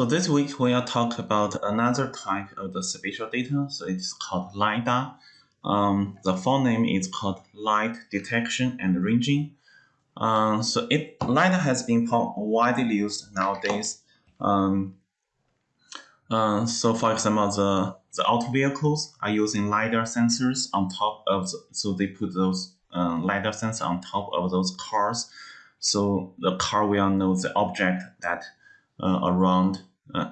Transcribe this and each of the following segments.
So this week we will talk about another type of the spatial data. So it's called LiDAR. Um, the full name is called Light Detection and Ranging. Um, so it LiDAR has been widely used nowadays. Um, uh, so for example, the, the auto vehicles are using LiDAR sensors on top of, the, so they put those uh, LiDAR sensors on top of those cars. So the car will know the object that uh, around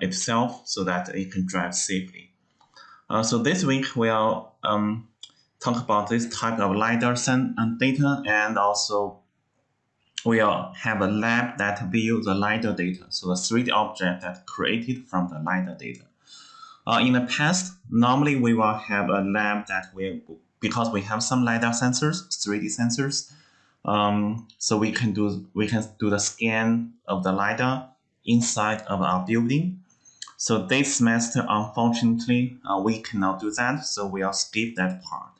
itself so that it can drive safely. Uh, so this week we'll um, talk about this type of LiDAR data and also we'll have a lab that view the LiDAR data, so the 3D object that created from the LiDAR data. Uh, in the past, normally we will have a lab that will, because we have some LiDAR sensors, 3D sensors, um, so we can do we can do the scan of the LiDAR inside of our building. So this semester, unfortunately, uh, we cannot do that, so we'll skip that part.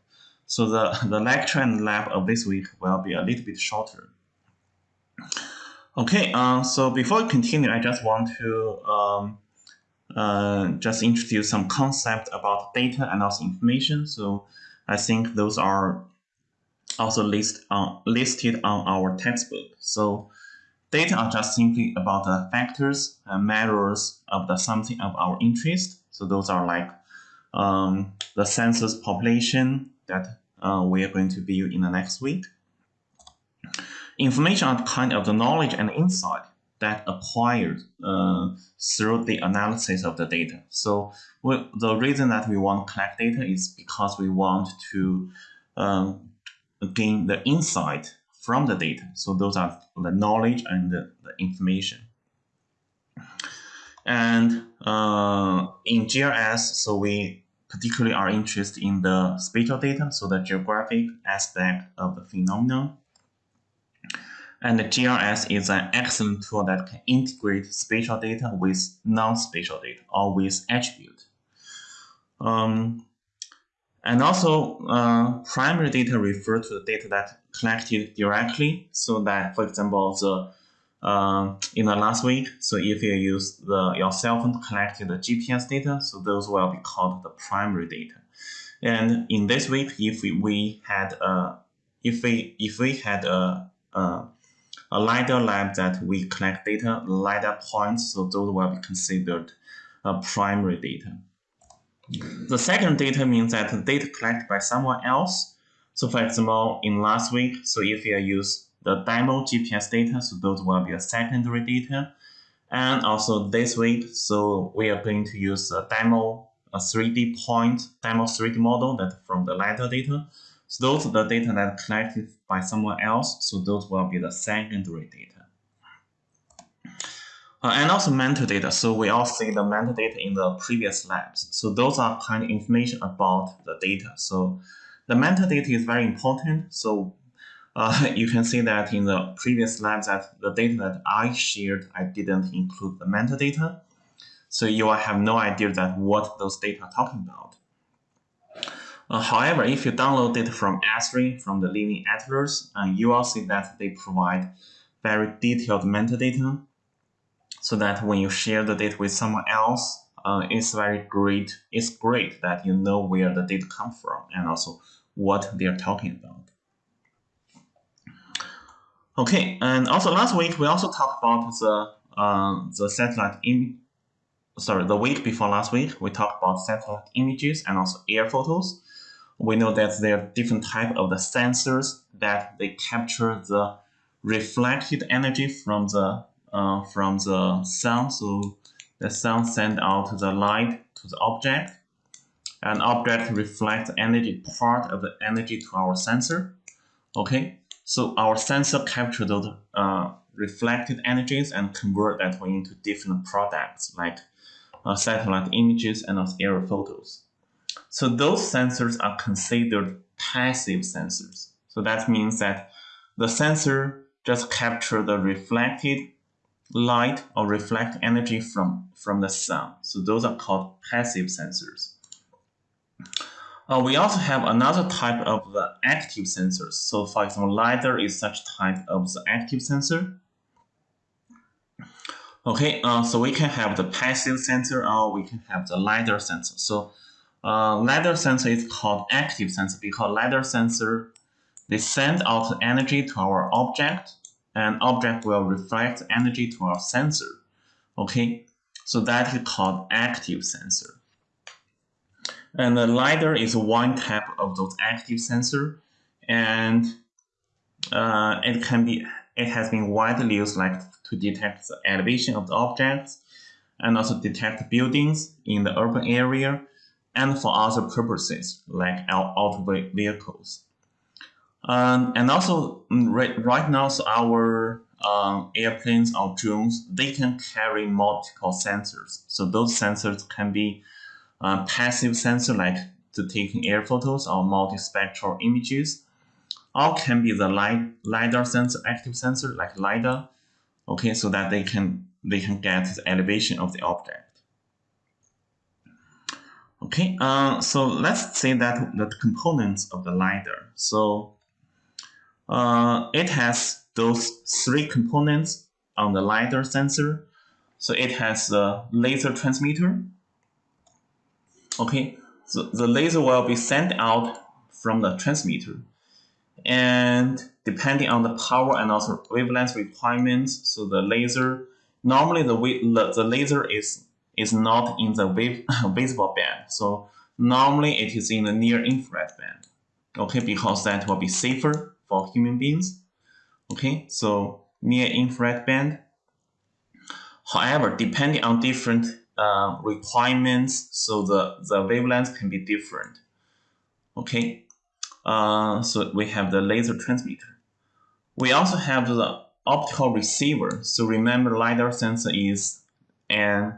So the, the lecture and lab of this week will be a little bit shorter. Okay, uh, so before we continue, I just want to um, uh, just introduce some concept about data and also information. So I think those are also list, uh, listed on our textbook. So data are just simply about the factors and measures of the something of our interest. So those are like um, the census population that uh, we are going to view in the next week. Information are kind of the knowledge and insight that acquired uh, through the analysis of the data. So the reason that we want to collect data is because we want to um, gain the insight from the data. So those are the knowledge and the, the information. And uh, in GIS, so we particularly are interested in the spatial data, so the geographic aspect of the phenomenon. And the GIS is an excellent tool that can integrate spatial data with non-spatial data or with attribute. Um, and also, uh, primary data refer to the data that collected directly. So that, for example, the uh, in the last week, so if you use the your cell phone to collect the GPS data, so those will be called the primary data. And in this week, if we, we had a if we if we had a, a a LiDAR lab that we collect data, LiDAR points, so those will be considered a primary data. The second data means that the data collected by someone else. So for example, in last week, so if you use the demo GPS data, so those will be a secondary data. And also this week, so we are going to use a demo, a 3D point, demo 3D model that from the LiDAR data. So those are the data that collected by someone else. So those will be the secondary data. Uh, and also metadata. So we all see the metadata in the previous labs. So those are kind of information about the data. So the metadata is very important. So uh, you can see that in the previous labs that the data that I shared, I didn't include the metadata. So you will have no idea that what those data are talking about. Uh, however, if you download it from Esri, from the Living Atlas, uh, you will see that they provide very detailed metadata so that when you share the data with someone else, uh, it's very great. It's great that you know where the data come from and also what they are talking about. Okay, and also last week we also talked about the uh, the satellite im sorry the week before last week we talked about satellite images and also air photos we know that there are different type of the sensors that they capture the reflected energy from the uh, from the sun. So the sun send out the light to the object, and object reflects energy part of the energy to our sensor. Okay, so our sensor capture those uh, reflected energies and convert that into different products like uh, satellite images and aerial photos. So those sensors are considered passive sensors. So that means that the sensor just capture the reflected light or reflect energy from, from the sun. So those are called passive sensors. Uh, we also have another type of the active sensors. So for example, LiDAR is such type of the active sensor. Okay, uh, so we can have the passive sensor or we can have the LiDAR sensor. So uh, LiDAR sensor is called active sensor because LiDAR sensor, they send out energy to our object and object will reflect energy to our sensor. Okay, so that is called active sensor. And the LiDAR is one type of those active sensor and uh, it can be it has been widely used like to detect the elevation of the objects and also detect buildings in the urban area and for other purposes like our auto vehicles. Um, and also mm, right, right now, so our um, airplanes or drones, they can carry multiple sensors. So those sensors can be uh, passive sensor like to taking air photos or multispectral images, or can be the light, LiDAR sensor, active sensor like LiDAR, okay, so that they can they can get the elevation of the object. Okay, uh, so let's say that the components of the LiDAR. So uh, it has those three components on the LiDAR sensor. So it has the laser transmitter. Okay, so the laser will be sent out from the transmitter. And depending on the power and also wavelength requirements, so the laser, normally the, the laser is, is not in the wave, visible band. So normally it is in the near infrared band. Okay, because that will be safer for human beings. Okay, so near infrared band. However, depending on different uh, requirements, so the, the wavelength can be different. Okay, uh, so we have the laser transmitter. We also have the optical receiver. So remember LiDAR sensor is an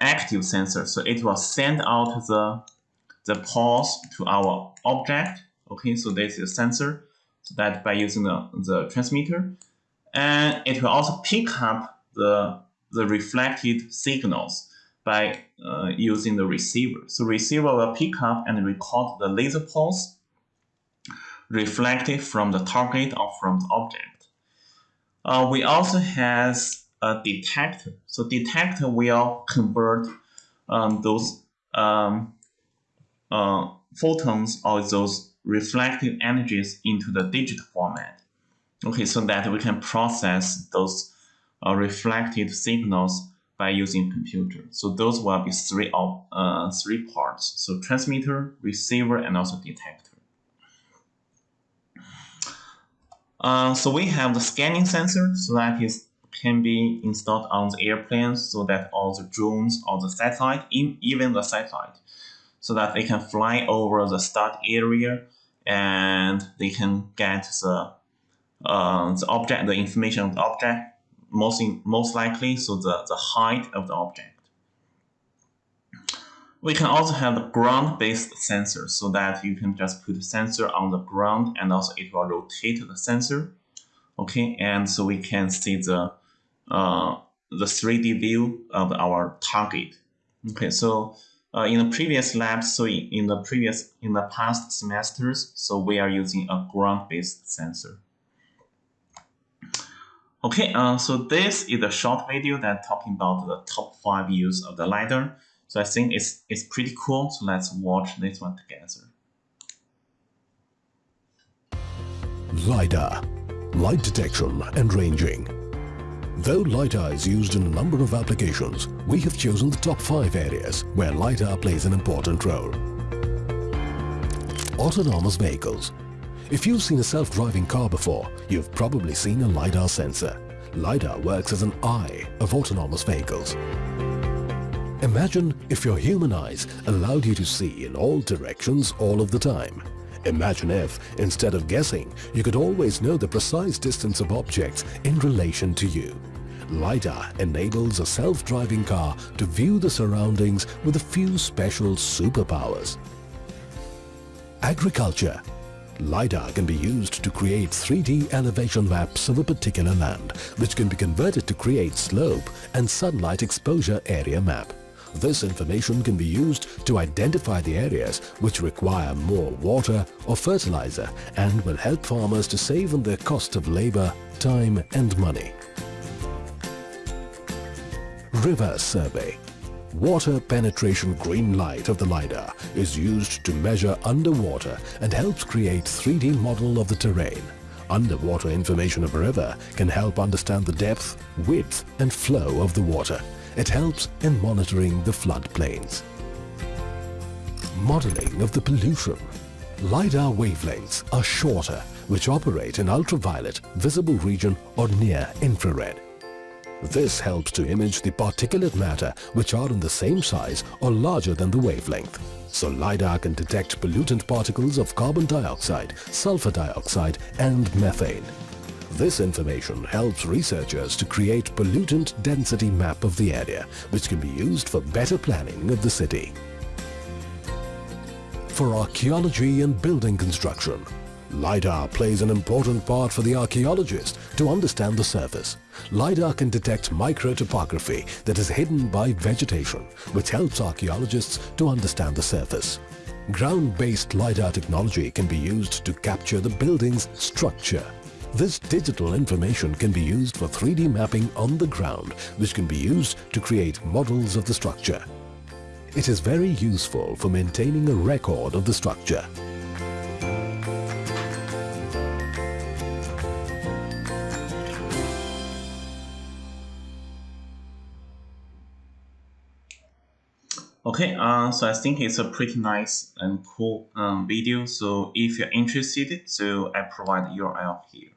active sensor. So it will send out the, the pulse to our object. Okay, so this is a sensor that by using the, the transmitter. And it will also pick up the, the reflected signals by uh, using the receiver. So receiver will pick up and record the laser pulse reflected from the target or from the object. Uh, we also has a detector. So detector will convert um, those um, uh, photons or those reflected energies into the digital format. Okay, so that we can process those uh, reflected signals by using computer. So those will be three of uh, three parts. So transmitter, receiver, and also detector. Uh, so we have the scanning sensor, so that is can be installed on the airplanes so that all the drones or the satellite, even the satellite, so that they can fly over the start area and they can get the uh, the object, the information of the object, most in, most likely, so the, the height of the object. We can also have the ground-based sensor so that you can just put a sensor on the ground and also it will rotate the sensor. Okay, and so we can see the uh, the 3D view of our target. Okay, so uh, in the previous labs, so in, the previous, in the past semesters, so we are using a ground-based sensor. Okay, uh, so this is a short video that talking about the top five use of the LiDAR. So I think it's, it's pretty cool, so let's watch this one together. LiDAR, light detection and ranging. Though LiDAR is used in a number of applications, we have chosen the top 5 areas where LiDAR plays an important role. Autonomous vehicles. If you've seen a self-driving car before, you've probably seen a LiDAR sensor. LiDAR works as an eye of autonomous vehicles. Imagine if your human eyes allowed you to see in all directions all of the time. Imagine if, instead of guessing, you could always know the precise distance of objects in relation to you. LiDAR enables a self-driving car to view the surroundings with a few special superpowers. Agriculture LiDAR can be used to create 3D elevation maps of a particular land, which can be converted to create slope and sunlight exposure area map. This information can be used to identify the areas which require more water or fertilizer and will help farmers to save on their cost of labor, time and money. River Survey. Water penetration green light of the LiDAR is used to measure underwater and helps create 3D model of the terrain. Underwater information of a river can help understand the depth, width and flow of the water. It helps in monitoring the floodplains. Modeling of the pollution. LiDAR wavelengths are shorter which operate in ultraviolet, visible region or near infrared. This helps to image the particulate matter which are in the same size or larger than the wavelength. So LiDAR can detect pollutant particles of carbon dioxide, sulfur dioxide and methane. This information helps researchers to create pollutant density map of the area which can be used for better planning of the city. For archaeology and building construction, LiDAR plays an important part for the archaeologist to understand the surface. LiDAR can detect microtopography that is hidden by vegetation, which helps archaeologists to understand the surface. Ground-based LiDAR technology can be used to capture the building's structure. This digital information can be used for 3D mapping on the ground, which can be used to create models of the structure. It is very useful for maintaining a record of the structure. Okay, uh, so I think it's a pretty nice and cool um, video. So if you're interested, so I provide URL here.